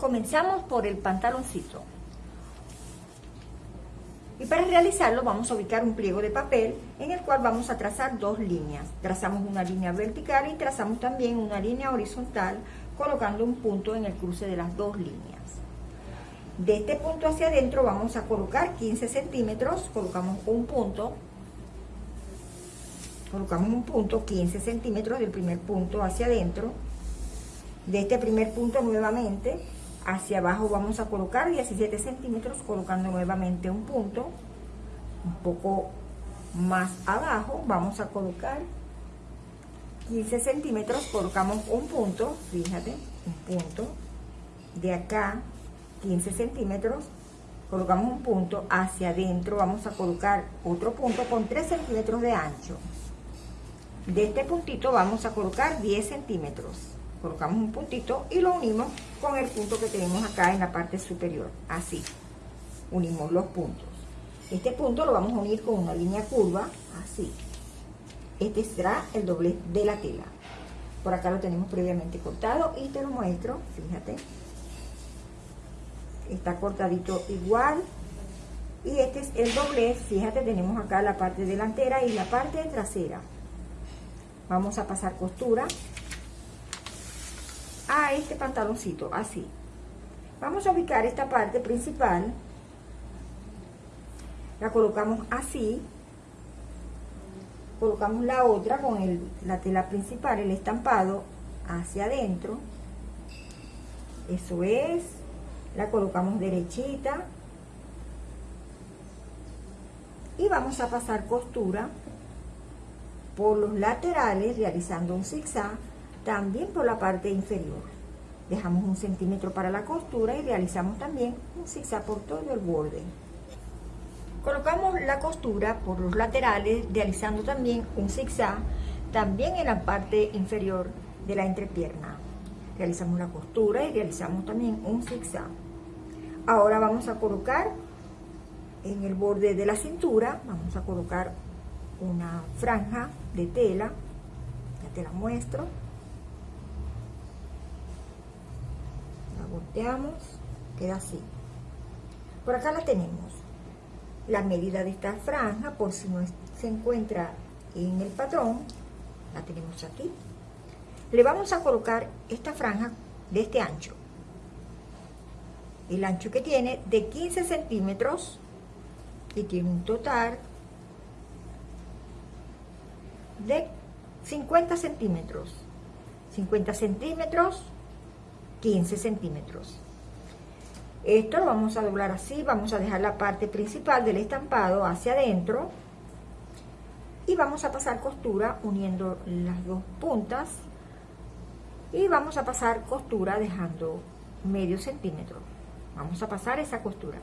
Comenzamos por el pantaloncito. Y para realizarlo vamos a ubicar un pliego de papel en el cual vamos a trazar dos líneas. Trazamos una línea vertical y trazamos también una línea horizontal colocando un punto en el cruce de las dos líneas. De este punto hacia adentro vamos a colocar 15 centímetros, colocamos un punto, colocamos un punto 15 centímetros del primer punto hacia adentro. De este primer punto nuevamente hacia abajo vamos a colocar 17 centímetros colocando nuevamente un punto un poco más abajo vamos a colocar 15 centímetros colocamos un punto fíjate un punto de acá 15 centímetros colocamos un punto hacia adentro vamos a colocar otro punto con 3 centímetros de ancho. De este puntito vamos a colocar 10 centímetros colocamos un puntito y lo unimos con el punto que tenemos acá en la parte superior, así, unimos los puntos. Este punto lo vamos a unir con una línea curva, así. Este será el doblez de la tela. Por acá lo tenemos previamente cortado y te lo muestro, fíjate. Está cortadito igual. Y este es el doblez, fíjate, tenemos acá la parte delantera y la parte trasera. Vamos a pasar costura a este pantaloncito, así. Vamos a ubicar esta parte principal, la colocamos así, colocamos la otra con el, la tela principal, el estampado, hacia adentro, eso es, la colocamos derechita, y vamos a pasar costura por los laterales realizando un zigzag también por la parte inferior. Dejamos un centímetro para la costura y realizamos también un zigzag por todo el borde. Colocamos la costura por los laterales, realizando también un zigzag, también en la parte inferior de la entrepierna. Realizamos la costura y realizamos también un zigzag. Ahora vamos a colocar en el borde de la cintura, vamos a colocar una franja de tela, ya te la muestro, volteamos, queda así. Por acá la tenemos. La medida de esta franja, por si no se encuentra en el patrón, la tenemos aquí. Le vamos a colocar esta franja de este ancho. El ancho que tiene de 15 centímetros y tiene un total de 50 centímetros. 50 centímetros 15 centímetros. Esto lo vamos a doblar así, vamos a dejar la parte principal del estampado hacia adentro y vamos a pasar costura uniendo las dos puntas y vamos a pasar costura dejando medio centímetro. Vamos a pasar esa costura.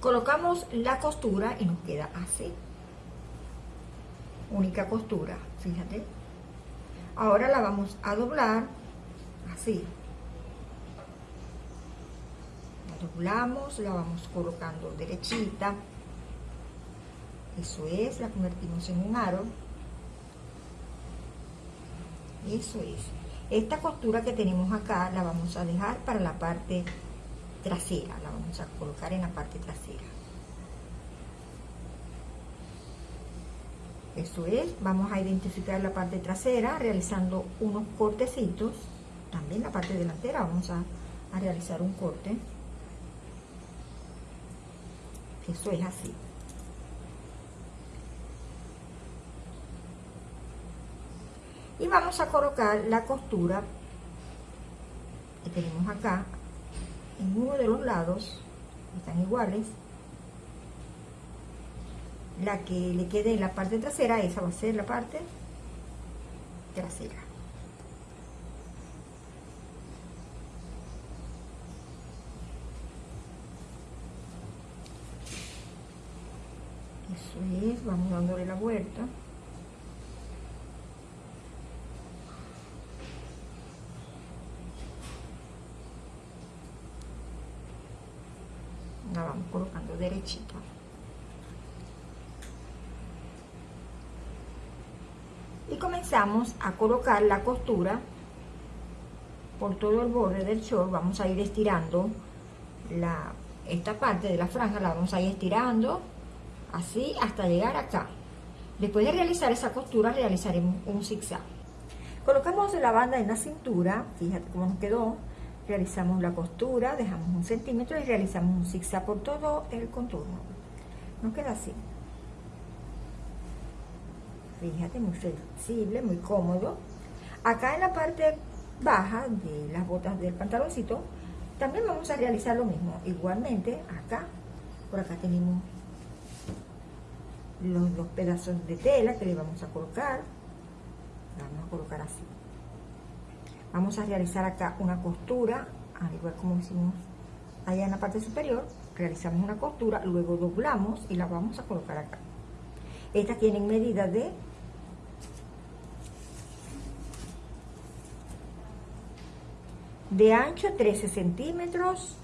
Colocamos la costura y nos queda así. Única costura, fíjate. Ahora la vamos a doblar así. La doblamos, la vamos colocando derechita. Eso es, la convertimos en un aro. Eso es. Esta costura que tenemos acá la vamos a dejar para la parte trasera. La vamos a colocar en la parte trasera. Eso es, vamos a identificar la parte trasera realizando unos cortecitos. También la parte delantera vamos a, a realizar un corte. Eso es así. Y vamos a colocar la costura que tenemos acá en uno de los lados, están iguales, la que le quede en la parte trasera, esa va a ser la parte trasera. Eso es, vamos dándole la vuelta. La vamos colocando derechita. y comenzamos a colocar la costura por todo el borde del short, vamos a ir estirando la, esta parte de la franja, la vamos a ir estirando así hasta llegar acá. Después de realizar esa costura, realizaremos un zigzag. Colocamos la banda en la cintura, fíjate cómo nos quedó. Realizamos la costura, dejamos un centímetro y realizamos un zigzag por todo el contorno. Nos queda así. Fíjate, muy flexible, muy cómodo. Acá en la parte baja de las botas del pantaloncito, también vamos a realizar lo mismo. Igualmente, acá, por acá tenemos los dos pedazos de tela que le vamos a colocar. Vamos a colocar así. Vamos a realizar acá una costura, al igual como hicimos allá en la parte superior. Realizamos una costura, luego doblamos y la vamos a colocar acá. Estas tienen medida de de ancho 13 centímetros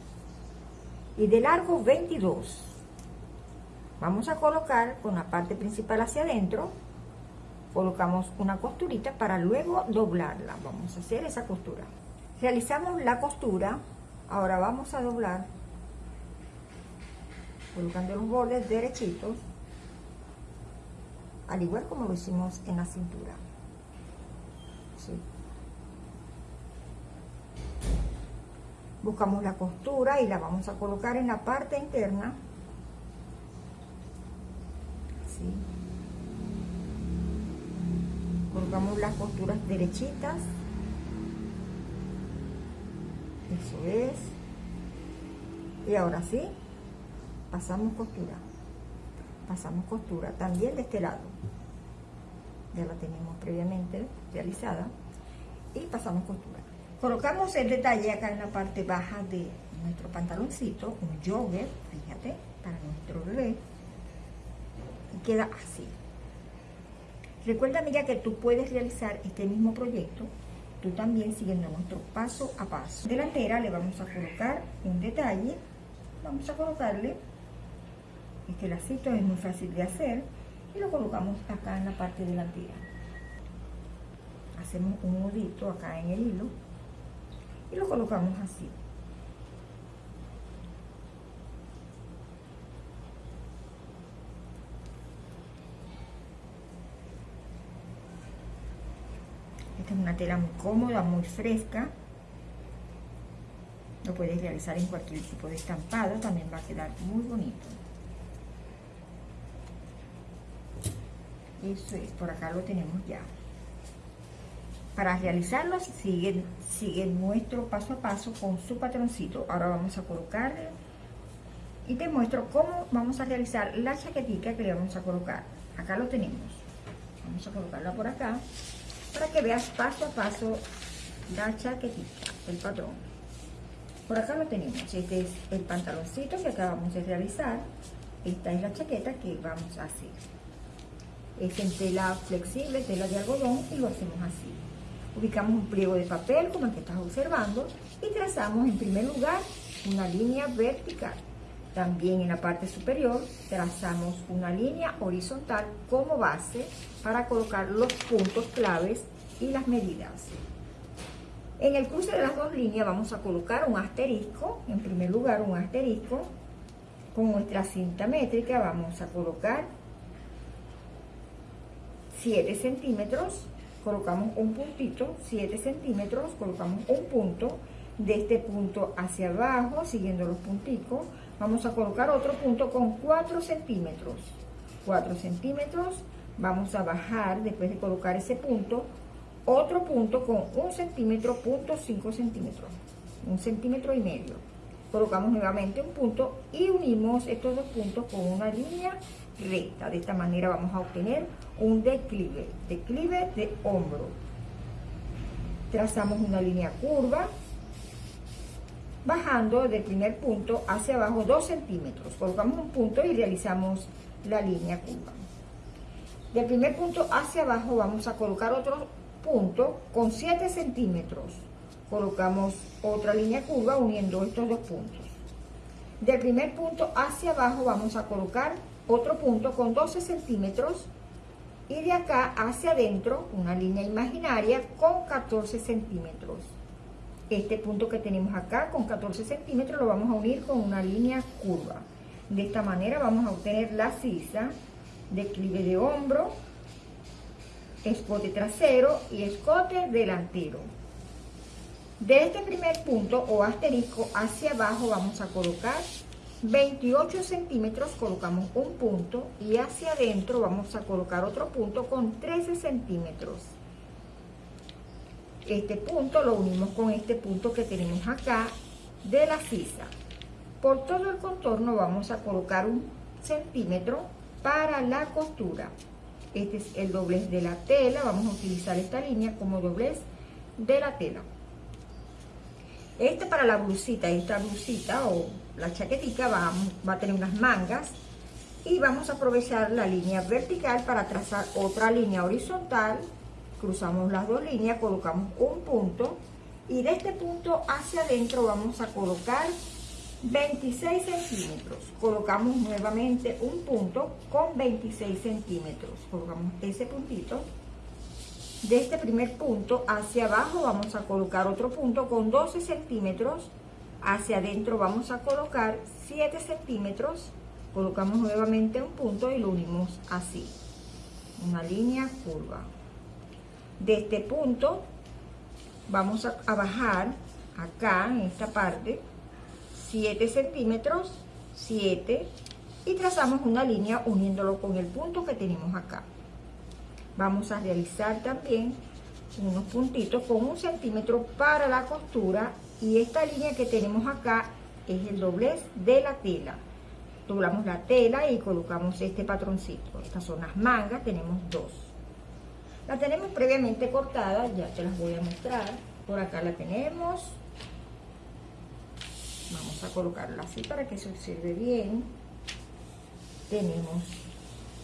y de largo 22 vamos a colocar con la parte principal hacia adentro colocamos una costurita para luego doblarla. Vamos a hacer esa costura. Realizamos la costura. Ahora vamos a doblar colocando los bordes derechitos al igual como lo hicimos en la cintura buscamos la costura y la vamos a colocar en la parte interna. Colocamos las costuras derechitas. Eso es. Y ahora sí pasamos costura. Pasamos costura también de este lado. Ya la tenemos previamente realizada. Y pasamos costura Colocamos el detalle acá en la parte baja de nuestro pantaloncito, un jogger, fíjate, para nuestro bebé. Y queda así. Recuerda, amiga, que tú puedes realizar este mismo proyecto, tú también siguiendo nuestro paso a paso. Delantera le vamos a colocar un detalle, vamos a colocarle, este lacito es muy fácil de hacer, y lo colocamos acá en la parte delantera. Hacemos un nudito acá en el hilo y lo colocamos así. Esta es una tela muy cómoda, muy fresca. Lo puedes realizar en cualquier tipo de estampado, también va a quedar muy bonito. Eso es, por acá lo tenemos ya. Para realizarlo siguen, siguen nuestro paso a paso con su patroncito. Ahora vamos a colocarle y te muestro cómo vamos a realizar la chaquetita que le vamos a colocar. Acá lo tenemos. Vamos a colocarla por acá para que veas paso a paso la chaquetita, el patrón. Por acá lo tenemos. Este es el pantaloncito que acabamos de realizar. Esta es la chaqueta que vamos a hacer. Es en tela flexible, tela de algodón y lo hacemos así. Ubicamos un pliego de papel como el que estás observando y trazamos en primer lugar una línea vertical. También en la parte superior trazamos una línea horizontal como base para colocar los puntos claves y las medidas. En el cruce de las dos líneas vamos a colocar un asterisco, en primer lugar un asterisco, con nuestra cinta métrica vamos a colocar 7 centímetros colocamos un puntito, 7 centímetros, colocamos un punto, de este punto hacia abajo, siguiendo los punticos, vamos a colocar otro punto con 4 centímetros, 4 centímetros, vamos a bajar después de colocar ese punto, otro punto con un centímetro, punto 5 centímetros, un centímetro y medio. Colocamos nuevamente un punto y unimos estos dos puntos con una línea recta. De esta manera vamos a obtener un declive, declive de hombro. Trazamos una línea curva, bajando del primer punto hacia abajo 2 centímetros. Colocamos un punto y realizamos la línea curva. Del primer punto hacia abajo vamos a colocar otro punto con 7 centímetros. Colocamos otra línea curva uniendo estos dos puntos. Del primer punto hacia abajo vamos a colocar otro punto con 12 centímetros y de acá hacia adentro una línea imaginaria con 14 centímetros. este punto que tenemos acá con 14 centímetros lo vamos a unir con una línea curva. De esta manera vamos a obtener la sisa, declive de hombro, escote trasero y escote delantero. De este primer punto o asterisco hacia abajo vamos a colocar 28 centímetros, colocamos un punto y hacia adentro vamos a colocar otro punto con 13 centímetros. Este punto lo unimos con este punto que tenemos acá de la sisa. Por todo el contorno vamos a colocar un centímetro para la costura. Este es el doblez de la tela, vamos a utilizar esta línea como doblez de la tela. Este para la blusita, esta blusita o la chaquetita va, va a tener unas mangas y vamos a aprovechar la línea vertical para trazar otra línea horizontal. Cruzamos las dos líneas, colocamos un punto y de este punto hacia adentro vamos a colocar 26 centímetros. Colocamos nuevamente un punto con 26 centímetros. Colocamos ese puntito. De este primer punto hacia abajo vamos a colocar otro punto con 12 centímetros. Hacia adentro vamos a colocar 7 centímetros. Colocamos nuevamente un punto y lo unimos así. Una línea curva. De este punto vamos a, bajar acá en esta parte 7 centímetros, 7 y trazamos una línea uniéndolo con el punto que tenemos acá. Vamos a realizar también unos puntitos con un centímetro para la costura y esta línea que tenemos acá es el doblez de la tela. Doblamos la tela y colocamos este patroncito. Estas son las mangas, tenemos dos. La tenemos previamente cortada, ya te las voy a mostrar. Por acá la tenemos, vamos a colocarla así para que se observe bien tenemos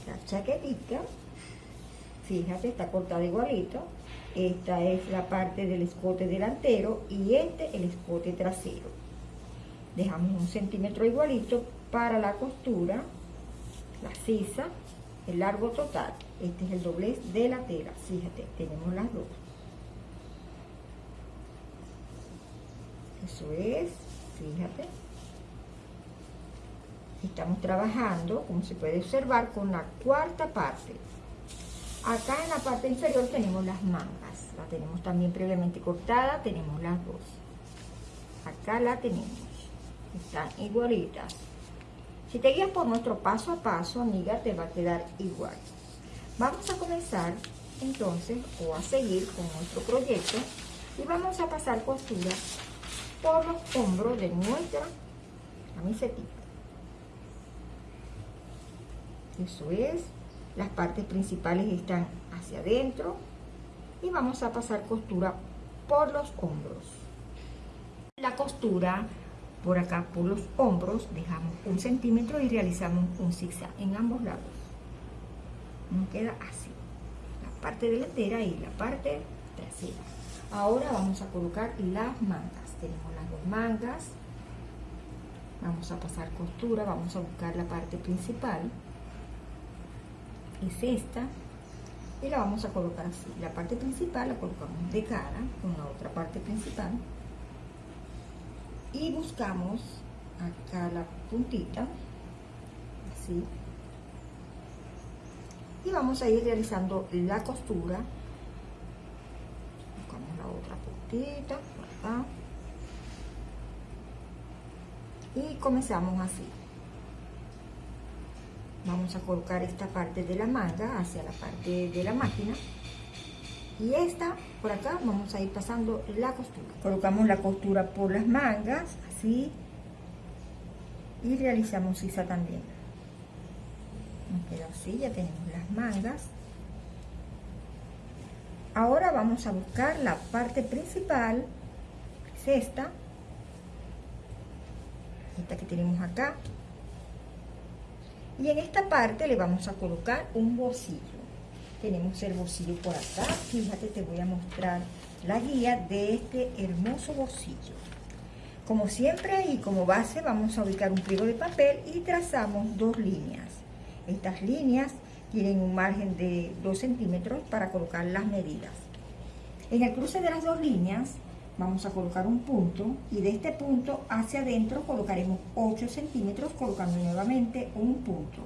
la chaquetita fíjate está cortada igualito esta es la parte del escote delantero y este el escote trasero dejamos un centímetro igualito para la costura la sisa el largo total este es el doblez de la tela fíjate tenemos las dos eso es fíjate. Estamos trabajando, como se puede observar, con la cuarta parte. Acá en la parte inferior tenemos las mangas. La tenemos también previamente cortada, tenemos las dos. Acá la tenemos. Están igualitas. Si te guías por nuestro paso a paso, amiga, te va a quedar igual. Vamos a comenzar entonces o a seguir con nuestro proyecto y vamos a pasar costura por los hombros de nuestra camiseta. Eso es, las partes principales están hacia adentro y vamos a pasar costura por los hombros. La costura por acá por los hombros dejamos un centímetro y realizamos un zigzag en ambos lados. Nos queda así, la parte delantera y la parte trasera. Ahora vamos a colocar las mangas tenemos las dos mangas vamos a pasar costura vamos a buscar la parte principal es esta y la vamos a colocar así. La parte principal la colocamos de cara con la otra parte principal. Y buscamos acá la puntita así. Y vamos a ir realizando la costura. Buscamos la otra puntita y comenzamos así vamos a colocar esta parte de la manga hacia la parte de la máquina. Y esta por acá vamos a ir pasando la costura. Colocamos la costura por las mangas así y realizamos sisa también. Nos queda así ya tenemos las mangas. Ahora vamos a buscar la parte principal es esta. Esta que tenemos acá y en esta parte le vamos a colocar un bolsillo. Tenemos el bolsillo por acá. Fíjate te voy a mostrar la guía de este hermoso bolsillo. Como siempre y como base vamos a ubicar un pliego de papel y trazamos dos líneas. Estas líneas tienen un margen de 2 centímetros para colocar las medidas. En el cruce de las dos líneas vamos a colocar un punto y de este punto hacia adentro colocaremos 8 centímetros colocando nuevamente un punto.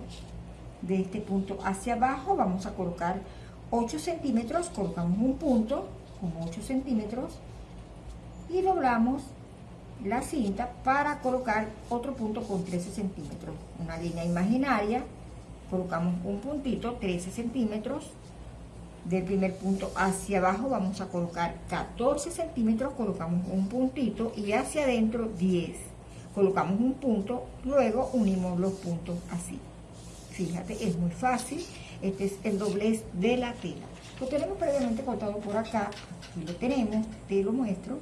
De este punto hacia abajo vamos a colocar 8 centímetros colocamos un punto con 8 centímetros y doblamos la cinta para colocar otro punto con 13 centímetros. Una línea imaginaria colocamos un puntito 13 centímetros del primer punto hacia abajo vamos a colocar 14 centímetros, colocamos un puntito y hacia adentro 10. Colocamos un punto, luego unimos los puntos así. Fíjate, es muy fácil. Este es el doblez de la tela. Lo tenemos previamente cortado por acá. Aquí lo tenemos, te lo muestro.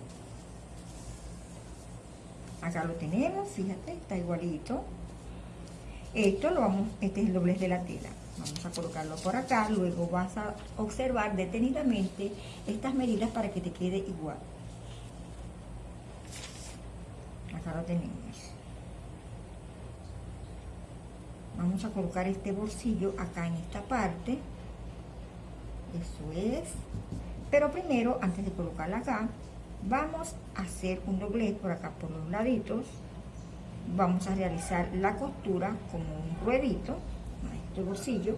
Acá lo tenemos, fíjate, está igualito. Esto lo vamos, este es el doblez de la tela vamos a colocarlo por acá luego vas a observar detenidamente estas medidas para que te quede igual. Acá lo tenemos. Vamos a colocar este bolsillo acá en esta parte. Eso es. Pero primero antes de colocarla acá vamos a hacer un doblez por acá por los laditos. Vamos a realizar la costura como un ruedito bolsillo.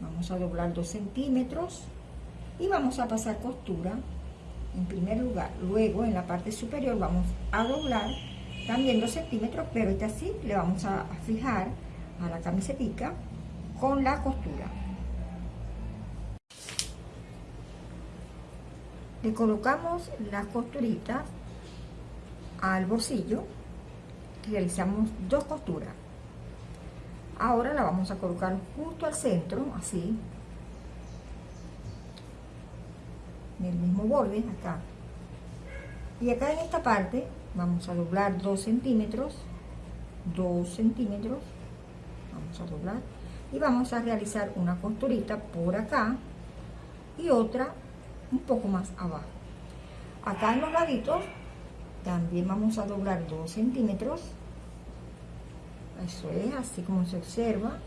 Vamos a doblar dos centímetros y vamos a pasar costura en primer lugar. Luego en la parte superior vamos a doblar también dos centímetros pero este así le vamos a fijar a la camisetica con la costura. Le colocamos las costuritas al bolsillo realizamos dos costuras ahora la vamos a colocar justo al centro así. En el mismo borde acá. Y acá en esta parte vamos a doblar 2 centímetros 2 centímetros. Vamos a doblar. Y vamos a realizar una costurita por acá y otra un poco más abajo. Acá en los laditos también vamos a doblar 2 centímetros eso es así como se observa.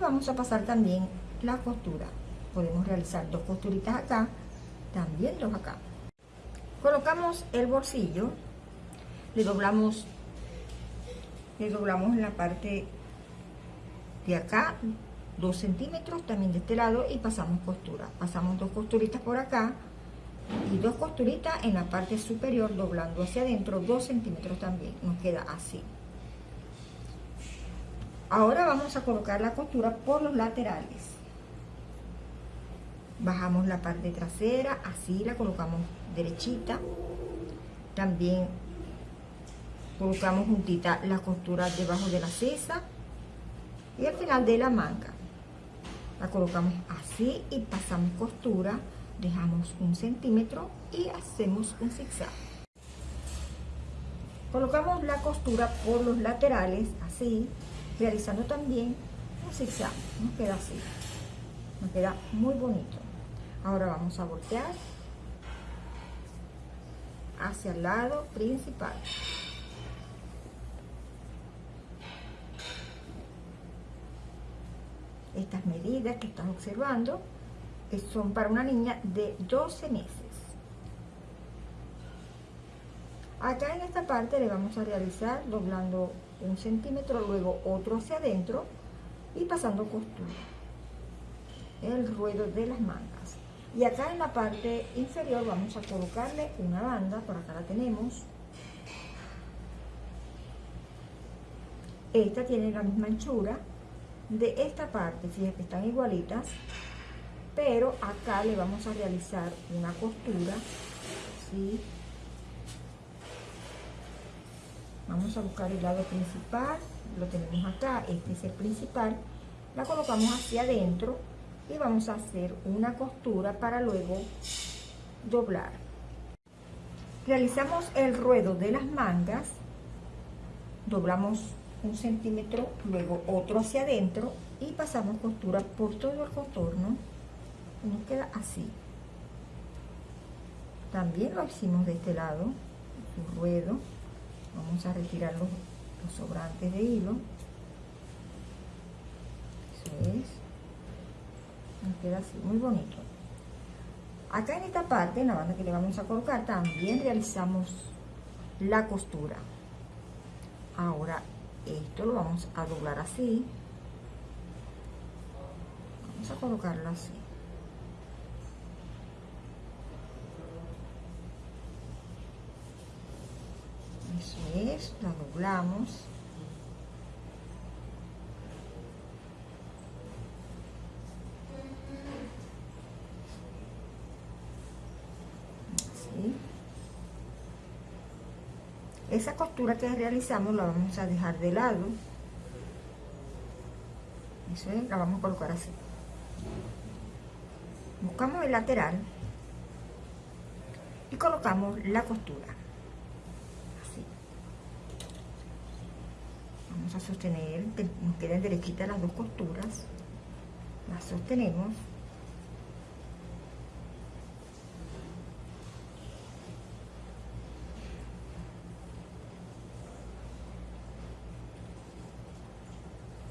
Vamos a pasar también la costura. Podemos realizar dos costuritas acá también dos acá. Colocamos el bolsillo le doblamos le doblamos en la parte de acá dos centímetros también de este lado y pasamos costura. Pasamos dos costuritas por acá y dos costuritas en la parte superior doblando hacia adentro dos centímetros también. Nos queda así Ahora vamos a colocar la costura por los laterales. Bajamos la parte trasera, así la colocamos derechita. También colocamos juntita la costura debajo de la cesa y al final de la manga. La colocamos así y pasamos costura, dejamos un centímetro y hacemos un zigzag. Colocamos la costura por los laterales, así, realizando también un zigzag nos queda así nos queda muy bonito. Ahora vamos a voltear hacia el lado principal. Estas medidas que estás observando son para una niña de 12 meses. Acá en esta parte le vamos a realizar doblando un centímetro, luego otro hacia adentro y pasando costura. El ruedo de las mangas. Y acá en la parte inferior vamos a colocarle una banda, por acá la tenemos. Esta tiene la misma anchura de esta parte, fíjense que están igualitas, pero acá le vamos a realizar una costura, ¿sí? Vamos a buscar el lado principal lo tenemos acá este es el principal la colocamos hacia adentro y vamos a hacer una costura para luego doblar. Realizamos el ruedo de las mangas doblamos un centímetro luego otro hacia adentro y pasamos costura por todo el contorno. Nos queda así. También lo hicimos de este lado un ruedo vamos a retirar los, sobrantes de hilo eso es nos queda así muy bonito Acá en esta parte, en la banda que le vamos a colocar, también realizamos la costura. Ahora, esto lo vamos a doblar así. Vamos a colocarlo así. Eso es, doblamos. Esa costura que realizamos la vamos a dejar de lado. Eso es, la vamos a colocar así. Buscamos el lateral y colocamos la costura. Así. A sostener, nos queden derechitas las dos costuras. Las sostenemos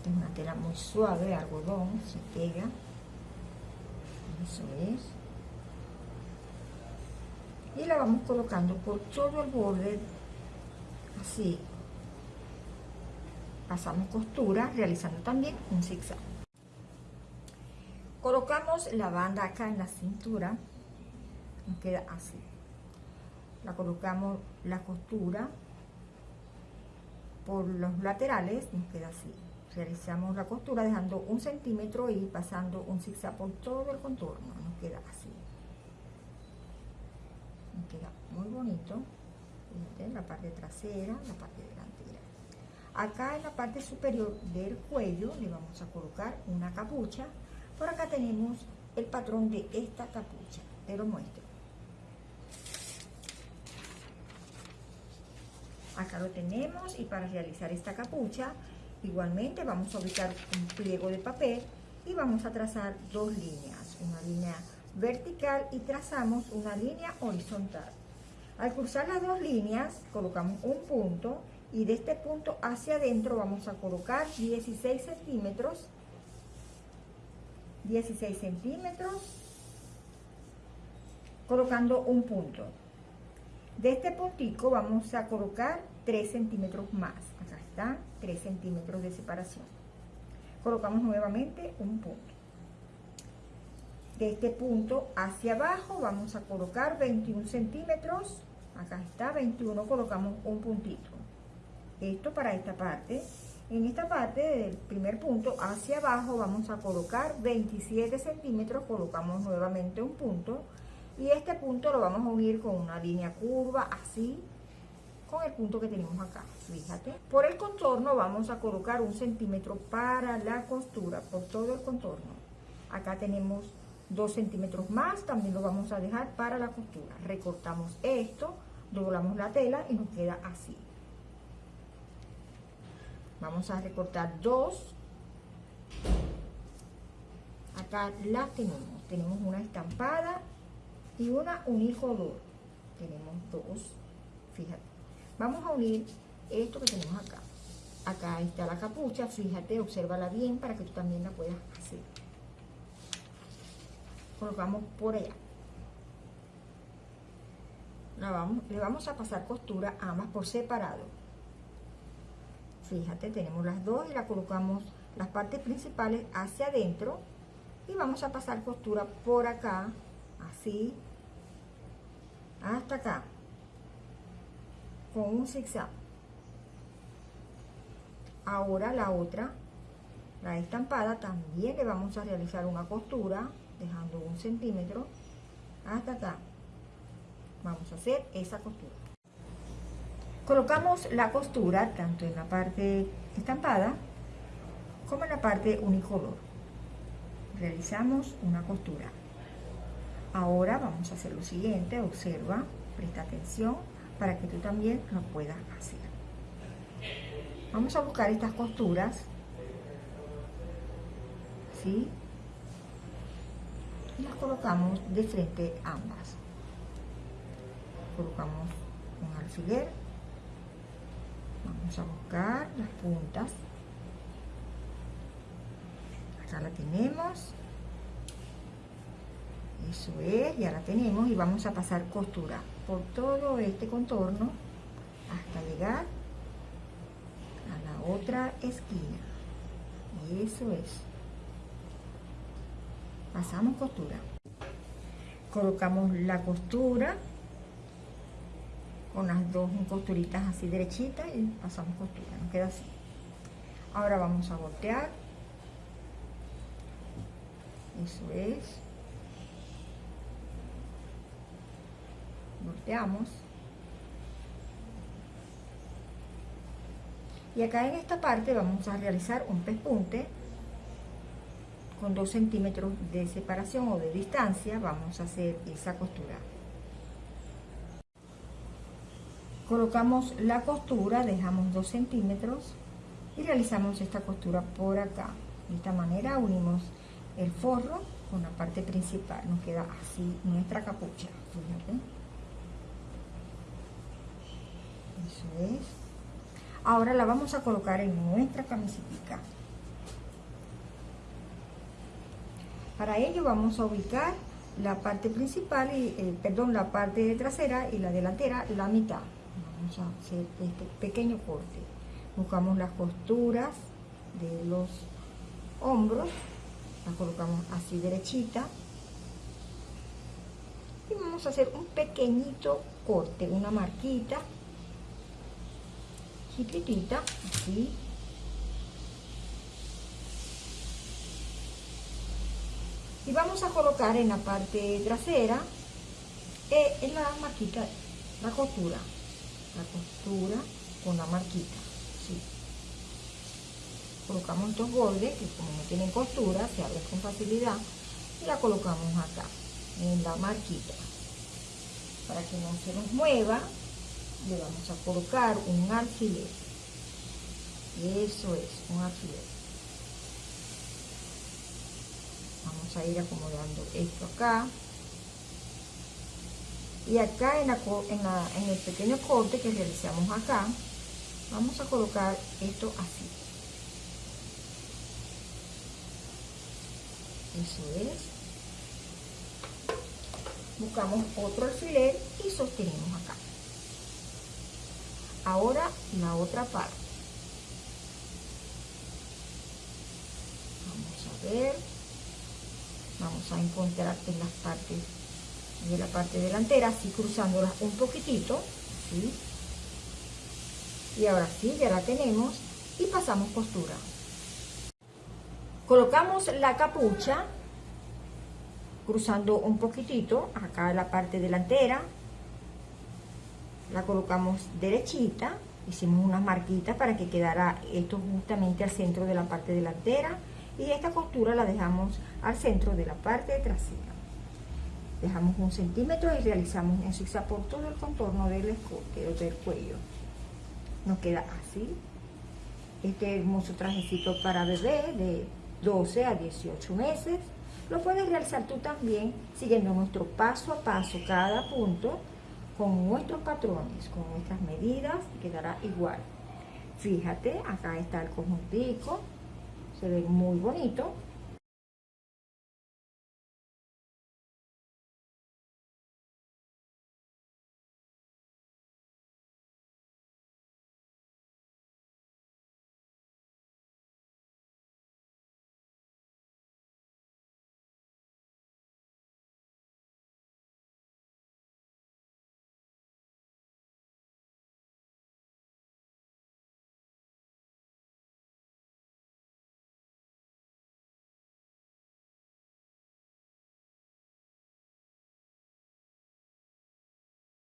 es una tela muy suave, algodón, se pega. Eso es. Y la vamos colocando por todo el borde, así. Pasamos costura, realizando también un zigzag. Colocamos la banda acá en la cintura, nos queda así. La colocamos la costura por los laterales, nos queda así realizamos la costura dejando un centímetro y pasando un zigzag por todo el contorno nos queda así nos queda muy bonito la parte trasera la parte delantera acá en la parte superior del cuello le vamos a colocar una capucha. Por acá tenemos el patrón de esta capucha. Te lo muestro. Acá lo tenemos y para realizar esta capucha Igualmente vamos a ubicar un pliego de papel y vamos a trazar dos líneas, una línea vertical y trazamos una línea horizontal. Al cruzar las dos líneas colocamos un punto y de este punto hacia adentro vamos a colocar 16 centímetros 16 centímetros colocando un punto. De este puntico vamos a colocar 3 centímetros más. Acá está 3 centímetros de separación. Colocamos nuevamente un punto. De este punto hacia abajo vamos a colocar 21 centímetros. Acá está 21 colocamos un puntito esto para esta parte. En esta parte del primer punto hacia abajo vamos a colocar 27 centímetros colocamos nuevamente un punto y este punto lo vamos a unir con una línea curva así con el punto que tenemos acá fíjate. Por el contorno vamos a colocar un centímetro para la costura por todo el contorno. Acá tenemos dos centímetros más también lo vamos a dejar para la costura. Recortamos esto doblamos la tela y nos queda así vamos a recortar dos acá la tenemos tenemos una estampada y una unicolor. Tenemos dos, fíjate. Vamos a unir esto que tenemos acá. Acá está la capucha, fíjate, obsérvala bien para que tú también la puedas hacer. Colocamos por allá. Le vamos a pasar costura a ambas por separado. Fíjate, tenemos las dos y la colocamos las partes principales hacia adentro. Y vamos a pasar costura por acá así hasta acá con un zigzag. Ahora la otra la estampada también le vamos a realizar una costura dejando un centímetro hasta acá. Vamos a hacer esa costura colocamos la costura tanto en la parte estampada como en la parte unicolor realizamos una costura Ahora vamos a hacer lo siguiente, observa, presta atención para que tú también lo puedas hacer. Vamos a buscar estas costuras, ¿sí? Y las colocamos de frente ambas. Colocamos un alfiler, vamos a buscar las puntas, acá la tenemos, eso es, ya la tenemos y vamos a pasar costura por todo este contorno hasta llegar a la otra esquina. Eso es. Pasamos costura. Colocamos la costura con las dos costuritas así derechitas y pasamos costura, nos queda así. Ahora vamos a voltear. Eso es. Volteamos. Y acá en esta parte vamos a realizar un pespunte con 2 centímetros de separación o de distancia. Vamos a hacer esa costura colocamos la costura dejamos 2 centímetros y realizamos esta costura por acá. De esta manera unimos el forro con la parte principal. Nos queda así nuestra capucha eso es. Ahora la vamos a colocar en nuestra camiseta para ello vamos a ubicar la parte principal y eh, perdón la parte trasera y la delantera la mitad a hacer este pequeño corte. Buscamos las costuras de los hombros la colocamos así derechita. Y vamos a hacer un pequeñito corte una marquita chiquitita así. Y vamos a colocar en la parte trasera eh, en la marquita la costura la costura con la marquita ¿sí? colocamos estos bordes que como no tienen costura se abren con facilidad y la colocamos acá en la marquita. Para que no se nos mueva le vamos a colocar un alfiler. Eso es un alfiler. Vamos a ir acomodando esto acá y acá en, en el pequeño corte que realizamos acá vamos a colocar esto así. Eso es. Buscamos otro alfiler y sostenemos acá. Ahora la otra parte. Vamos a ver. Vamos a encontrar en las partes de la parte delantera así cruzándolas un poquitito y ahora sí ya la tenemos y pasamos costura colocamos la capucha cruzando un poquitito acá en la parte delantera. La colocamos derechita hicimos unas marquitas para que quedara esto justamente al centro de la parte delantera y esta costura la dejamos al centro de la parte trasera dejamos un centímetro y realizamos un zigzag por todo el contorno del escote o del cuello nos queda así este hermoso trajecito para bebé de 12 a 18 meses lo puedes realizar tú también siguiendo nuestro paso a paso cada punto con nuestros patrones, con nuestras medidas, quedará igual. Fíjate, acá está el conjuntico, se ve muy bonito.